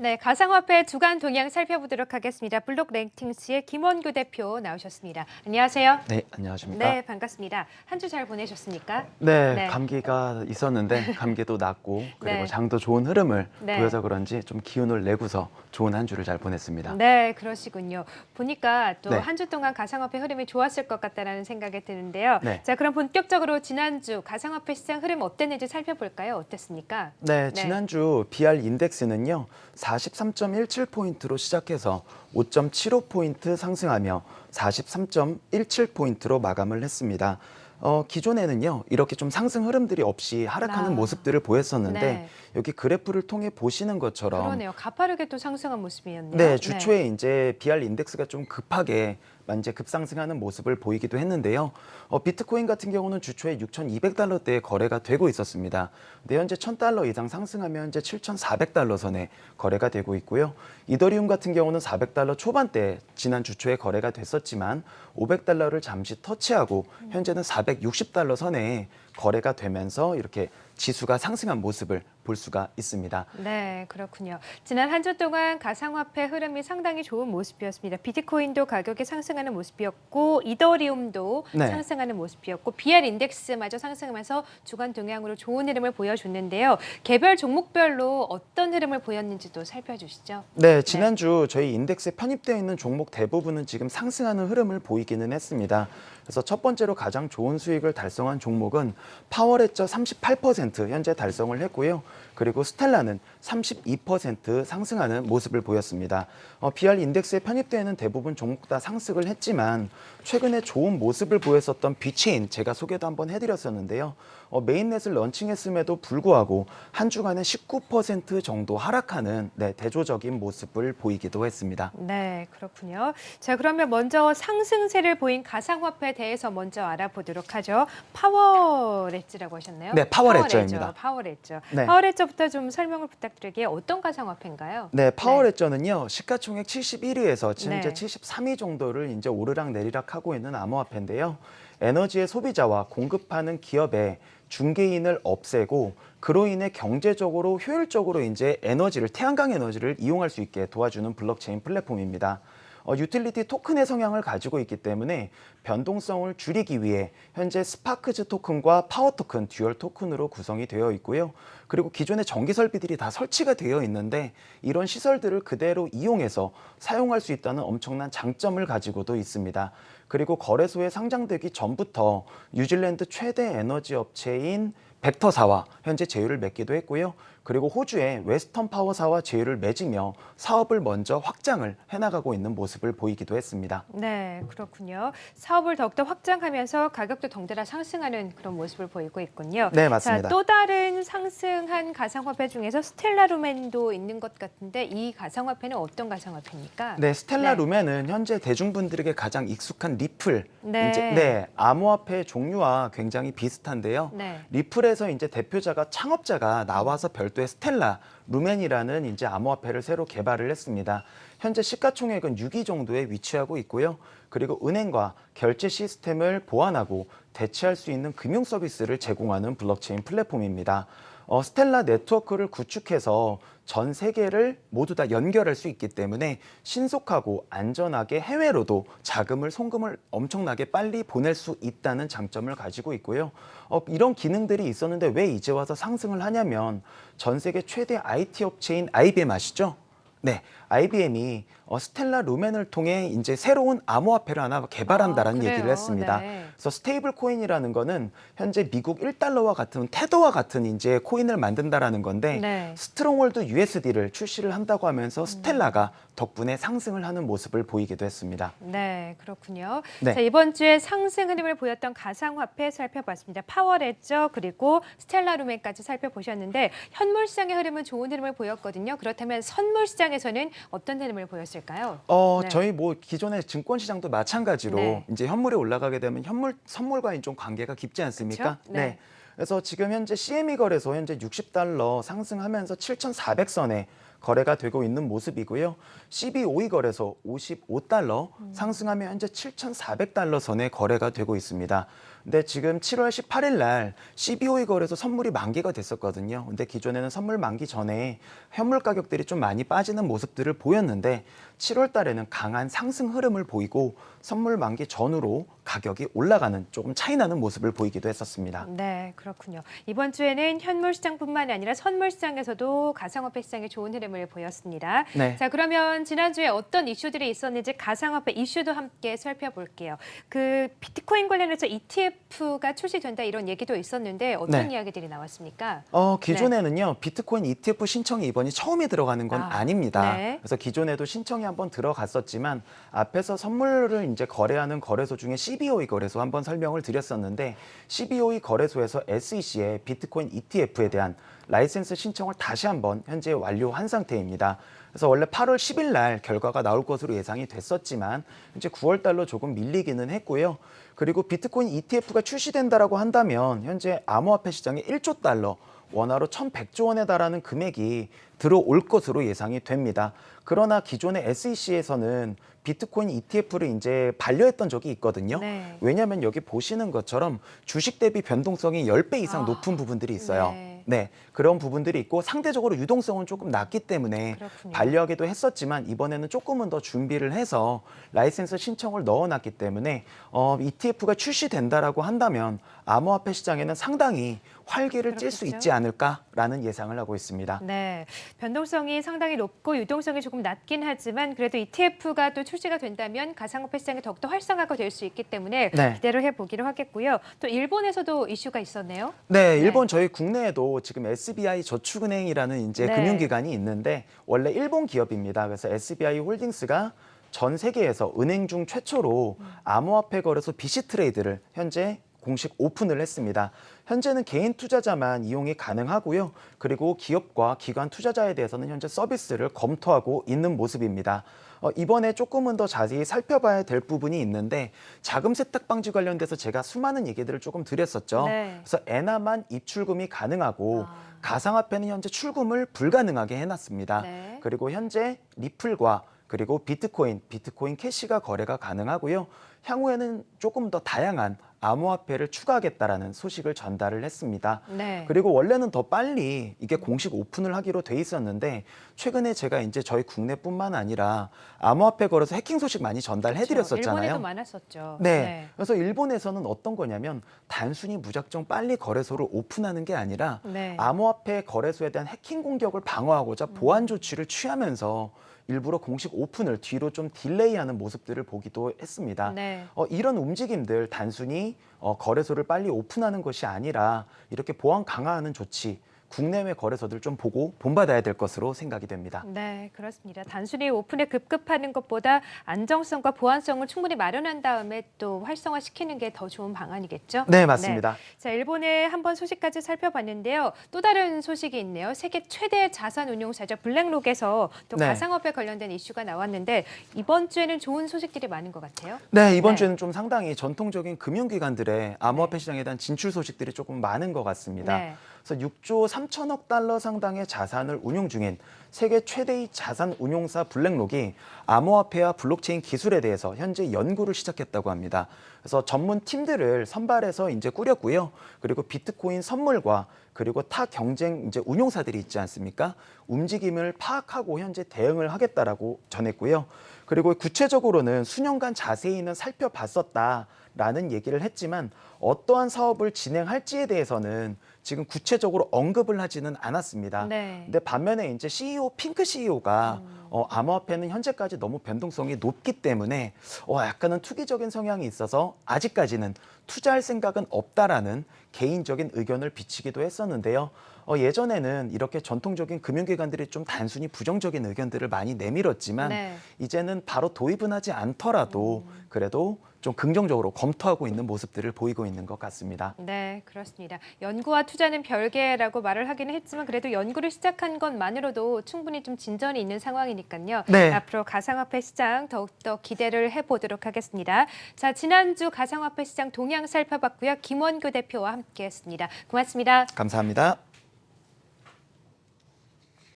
네, 가상화폐 주간 동향 살펴보도록 하겠습니다. 블록 랭킹스의 김원규 대표 나오셨습니다. 안녕하세요. 네, 안녕하십니까. 네, 반갑습니다. 한 주 잘 보내셨습니까? 네, 네. 감기가 있었는데 감기도 낫고 그리고 네. 장도 좋은 흐름을 네. 보여서 그런지 좀 기운을 내고서 좋은 한 주를 잘 보냈습니다. 네, 그러시군요. 보니까 또 네. 한주 동안 가상화폐 흐름이 좋았을 것 같다라는 생각이 드는데요. 네. 자, 그럼 본격적으로 지난주 가상화폐 시장 흐름 어땠는지 살펴볼까요? 어땠습니까? 네, 네. 지난주 BR 인덱스는요. 43.17포인트로 시작해서 5.75포인트 상승하며 43.17포인트로 마감을 했습니다. 어, 기존에는요. 이렇게 좀 상승 흐름들이 없이 하락하는 아. 모습들을 보였었는데 네. 여기 그래프를 통해 보시는 것처럼 그러네요. 가파르게 또 상승한 모습이었네요. 네, 주초에 이제 BR 인덱스가 좀 급하게 이제 급상승하는 모습을 보이기도 했는데요. 어, 비트코인 같은 경우는 주초에 6,200달러대에 거래가 되고 있었습니다. 근데 현재 1,000달러 이상 상승하면 현재 7,400달러 선에 거래가 되고 있고요. 이더리움 같은 경우는 400달러 초반대 지난 주초에 거래가 됐었지만 500달러를 잠시 터치하고 현재는 460달러 선에 거래가 되면서 이렇게 지수가 상승한 모습을 볼 수가 있습니다. 네, 그렇군요. 지난 한 주 동안 가상화폐 흐름이 상당히 좋은 모습이었습니다. 비트코인도 가격이 상승하는 모습이었고 이더리움도 네. 상승하는 모습이었고 BR 인덱스마저 상승하면서 주간 동향으로 좋은 흐름을 보여줬는데요. 개별 종목별로 어떤 흐름을 보였는지도 살펴주시죠. 네, 지난주 저희 인덱스에 편입되어 있는 종목 대부분은 지금 상승하는 흐름을 보이기는 했습니다. 그래서 첫 번째로 가장 좋은 수익을 달성한 종목은 파워레저 38% 현재 달성을 했고요. 그리고 스텔라는 32% 상승하는 모습을 보였습니다. 어, BR 인덱스에 편입되어 있는 대부분 종목 다 상승을 했지만 최근에 좋은 모습을 보였었던 비체인 제가 소개도 한번 해드렸었는데요. 어, mainnet을 런칭했음에도 불구하고 한 주간에 19% 정도 하락하는 네, 대조적인 모습을 보이기도 했습니다. 네, 그렇군요. 자, 그러면 먼저 상승세를 보인 가상화폐에 대해서 먼저 알아보도록 하죠. 파워레츠라고 하셨나요? 네, 파워레저입니다. 파워레저. 네. 파워레저부터 좀 설명을 부탁드릴게요. 어떤 가상화폐인가요? 네, 파워레저는요 시가총액 71위에서 현재 네. 73위 정도를 이제 오르락 내리락 하고 있는 암호화폐인데요. 에너지의 소비자와 공급하는 기업의 중개인을 없애고 그로 인해 경제적으로 효율적으로 이제 에너지를 태양광 에너지를 이용할 수 있게 도와주는 블록체인 플랫폼입니다. 어, 유틸리티 토큰의 성향을 가지고 있기 때문에 변동성을 줄이기 위해 현재 스파크즈 토큰과 파워 토큰, 듀얼 토큰으로 구성이 되어 있고요. 그리고 기존의 전기 설비들이 다 설치가 되어 있는데 이런 시설들을 그대로 이용해서 사용할 수 있다는 엄청난 장점을 가지고도 있습니다. 그리고 거래소에 상장되기 전부터 뉴질랜드 최대 에너지 업체인 벡터사와 현재 제휴를 맺기도 했고요. 그리고 호주의 웨스턴 파워사와 제휴를 맺으며 사업을 먼저 확장을 해나가고 있는 모습을 보이기도 했습니다. 네, 그렇군요. 사업을 더욱더 확장하면서 가격도 덩달아 상승하는 그런 모습을 보이고 있군요. 네, 맞습니다. 자, 또 다른 상승한 가상화폐 중에서 스텔라 루멘도 있는 것 같은데 이 가상화폐는 어떤 가상화폐입니까? 네, 스텔라 네. 루멘은 현재 대중분들에게 가장 익숙한 리플, 네. 이제 네, 암호화폐 종류와 굉장히 비슷한데요. 네. 리플에서 이제 대표자가 창업자가 나와서 별도의 스텔라 루멘이라는 이제 암호화폐를 새로 개발을 했습니다. 현재 시가총액은 6위 정도에 위치하고 있고요. 그리고 은행과 결제 시스템을 보완하고 대체할 수 있는 금융 서비스를 제공하는 블록체인 플랫폼입니다. 어, 스텔라 네트워크를 구축해서 전 세계를 모두 다 연결할 수 있기 때문에 신속하고 안전하게 해외로도 자금을 송금을 엄청나게 빨리 보낼 수 있다는 장점을 가지고 있고요. 어, 이런 기능들이 있었는데 왜 이제 와서 상승을 하냐면 전 세계 최대 IT 업체인 IBM 아시죠? 네, IBM이 어, 스텔라 루멘을 통해 이제 새로운 암호화폐를 하나 개발한다라는 아? 얘기를 했습니다. 네. 그래서 스테이블 코인이라는 거는 현재 미국 1달러와 같은 테더와 같은 이제 코인을 만든다라는 건데 네. Stronghold USD를 출시를 한다고 하면서 스텔라가 덕분에 상승을 하는 모습을 보이기도 했습니다. 네, 그렇군요. 네. 자, 이번 주에 상승 흐름을 보였던 가상화폐 살펴봤습니다. 파워레저 그리고 스텔라 루멘까지 살펴보셨는데 현물 시장의 흐름은 좋은 흐름을 보였거든요. 그렇다면 선물 시장에서는 어떤 흐름을 보였을까요? 어, 네. 저희 뭐 기존의 증권 시장도 마찬가지로 네. 이제 현물이 올라가게 되면 현물 선물과는 좀 관계가 깊지 않습니까? 그렇죠? 네. 그래서 지금 현재 CME 거래소 현재 60달러 상승하면서 7,400선에 거래가 되고 있는 모습이고요. CB52 거래소 55달러 음. 상승하며 현재 7,400달러 선에 거래가 되고 있습니다. 근데 지금 7월 18일 날 CBOE 거래소 선물이 만기가 됐었거든요. 근데 기존에는 선물 만기 전에 현물 가격들이 좀 많이 빠지는 모습들을 보였는데 7월 달에는 강한 상승 흐름을 보이고 선물 만기 전후로 가격이 올라가는 조금 차이 나는 모습을 보이기도 했었습니다. 네, 그렇군요. 이번 주에는 현물 시장뿐만 아니라 선물 시장에서도 가상화폐 시장에 좋은 흐름을 보였습니다. 네. 자, 그러면 지난주에 어떤 이슈들이 있었는지 가상화폐 이슈도 함께 살펴볼게요. 그 비트코인 관련해서 ETF 가 출시된다 이런 얘기도 있었는데 어떤 네. 이야기들이 나왔습니까? 어, 기존에는요, 비트코인 ETF 신청이 이번이 처음에 들어가는 건 아, 아닙니다 네. 그래서 기존에도 신청이 한번 들어갔었지만 앞에서 선물을 이제 거래하는 거래소 중에 CBOE 거래소 한번 설명을 드렸었는데 CBOE 거래소에서 SEC에 비트코인 ETF에 대한 라이센스 신청을 다시 한번 현재 완료한 상태입니다. 그래서 원래 8월 10일 날 결과가 나올 것으로 예상이 됐었지만 현재 9월 달로 조금 밀리기는 했고요. 그리고 비트코인 ETF가 출시된다라고 한다면 현재 암호화폐 시장에 1조 달러 원화로 1,100조 원에 달하는 금액이 들어올 것으로 예상이 됩니다. 그러나 기존의 SEC에서는 비트코인 ETF를 이제 반려했던 적이 있거든요. 네. 왜냐하면 여기 보시는 것처럼 주식 대비 변동성이 10배 이상 아, 높은 부분들이 있어요. 네. 네, 그런 부분들이 있고 상대적으로 유동성은 조금 낮기 때문에 그렇군요. 반려하기도 했었지만 이번에는 조금은 더 준비를 해서 라이센스 신청을 넣어놨기 때문에 어, ETF가 출시된다라고 한다면 암호화폐 시장에는 상당히 활기를 찔수 그렇겠죠. 있지 않을까라는 예상을 하고 있습니다. 네, 변동성이 상당히 높고 유동성이 조금 낮긴 하지만 그래도 ETF가 또 출시가 된다면 가상화폐 시장이 더욱더 활성화가 될 수 있기 때문에 네. 기대를 해보기로 하겠고요. 또 일본에서도 이슈가 있었네요. 네, 일본 저희 국내에도 지금 SBI 저축은행이라는 이제 네. 금융기관이 있는데 원래 일본 기업입니다. 그래서 SBI 홀딩스가 전 세계에서 은행 중 최초로 암호화폐 거래소 VC Trade를 현재 공식 오픈을 했습니다. 현재는 개인 투자자만 이용이 가능하고요. 그리고 기업과 기관 투자자에 대해서는 현재 서비스를 검토하고 있는 모습입니다. 어, 이번에 조금은 더 자세히 살펴봐야 될 부분이 있는데 자금 세탁 방지 관련돼서 제가 수많은 얘기들을 조금 드렸었죠. 네. 그래서 엔화만 입출금이 가능하고 아. 가상화폐는 현재 출금을 불가능하게 해놨습니다. 네. 그리고 현재 리플과 그리고 비트코인, 비트코인 캐시가 거래가 가능하고요. 향후에는 조금 더 다양한 암호화폐를 추가하겠다라는 소식을 전달을 했습니다. 네. 그리고 원래는 더 빨리 이게 공식 오픈을 하기로 돼 있었는데 최근에 제가 이제 저희 국내뿐만 아니라 암호화폐 거래소 해킹 소식 많이 전달해 드렸었잖아요. 그렇죠. 일본에도 많았었죠. 네. 그래서 일본에서는 어떤 거냐면 단순히 무작정 빨리 거래소를 오픈하는 게 아니라 네. 암호화폐 거래소에 대한 해킹 공격을 방어하고자 보안 조치를 취하면서 일부러 공식 오픈을 뒤로 좀 딜레이하는 모습들을 보기도 했습니다. 네. 어, 이런 움직임들 단순히 어, 거래소를 빨리 오픈하는 것이 아니라 이렇게 보안 강화하는 조치 국내외 거래소들 좀 보고 본받아야 될 것으로 생각이 됩니다. 네, 그렇습니다. 단순히 오픈에 급급하는 것보다 안정성과 보안성을 충분히 마련한 다음에 또 활성화시키는 게 더 좋은 방안이겠죠? 네, 맞습니다. 자, 일본의 한번 소식까지 살펴봤는데요. 또 다른 소식이 있네요. 세계 최대 자산 운용사죠. 블랙록에서 또 네. 가상화폐 관련된 이슈가 나왔는데 이번 주에는 좋은 소식들이 많은 것 같아요. 네, 이번 네. 주에는 좀 상당히 전통적인 금융기관들의 암호화폐 시장에 대한 진출 소식들이 조금 많은 것 같습니다. 네. 그래서 6조 3천억 달러 상당의 자산을 운용 중인 세계 최대의 자산 운용사 블랙록이 암호화폐와 블록체인 기술에 대해서 현재 연구를 시작했다고 합니다. 그래서 전문 팀들을 선발해서 이제 꾸렸고요. 그리고 비트코인 선물과 그리고 타 경쟁 이제 운용사들이 있지 않습니까? 움직임을 파악하고 현재 대응을 하겠다라고 전했고요. 그리고 구체적으로는 수년간 자세히는 살펴봤었다라는 얘기를 했지만 어떠한 사업을 진행할지에 대해서는 지금 구체적으로 언급을 하지는 않았습니다. 네. 근데 반면에 이제 CEO 핑크 CEO가 음. 어, 암호화폐는 현재까지 너무 변동성이 높기 때문에 어, 약간은 투기적인 성향이 있어서 아직까지는 투자할 생각은 없다라는 개인적인 의견을 비치기도 했었는데요. 어, 예전에는 이렇게 전통적인 금융기관들이 좀 단순히 부정적인 의견들을 많이 내밀었지만 네. 이제는 바로 도입은 하지 않더라도 그래도 좀 긍정적으로 검토하고 있는 모습들을 보이고 있는 것 같습니다. 네, 그렇습니다. 연구와 투자는 별개라고 말을 하기는 했지만 그래도 연구를 시작한 것만으로도 충분히 좀 진전이 있는 상황이니까요. 네. 앞으로 가상화폐 시장 더욱더 기대를 해보도록 하겠습니다. 자, 지난주 가상화폐 시장 동향 살펴봤고요. 김원규 대표와 함께했습니다. 고맙습니다. 감사합니다.